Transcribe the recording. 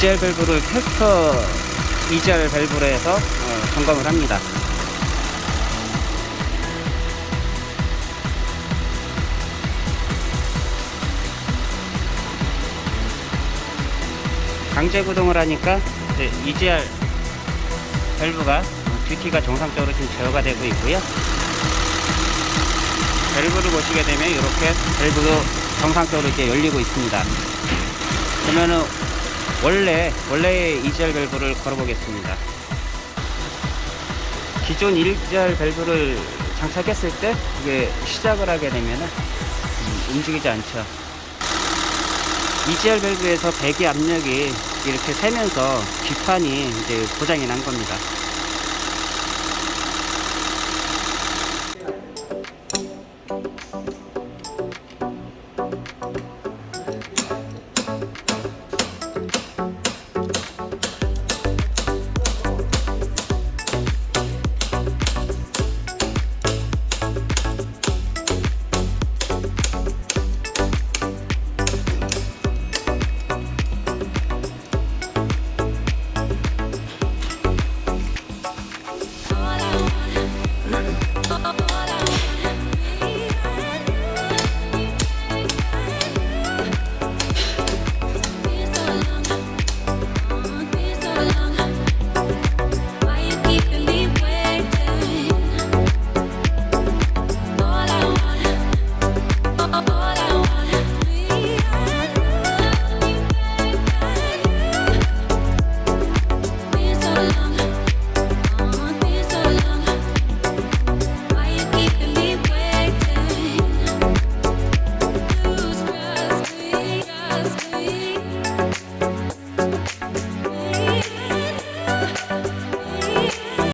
EGR 밸브를 캐스터 EGR 밸브로 해서 어, 점검을 합니다. 강제 구동을 하니까 이제 EGR 밸브가 듀티가 정상적으로 지금 제어가 되고 있고요. 밸브를 보시게 되면 이렇게 밸브도 정상적으로 이렇게 열리고 있습니다. 그러면은 원래 원래의 2절 밸브를 걸어보겠습니다. 기존 1절 밸브를 장착했을 때 이게 시작을 하게 되면 음, 움직이지 않죠. 2절 밸브에서 배기 압력이 이렇게 세면서 기판이 이제 고장이 난 겁니다.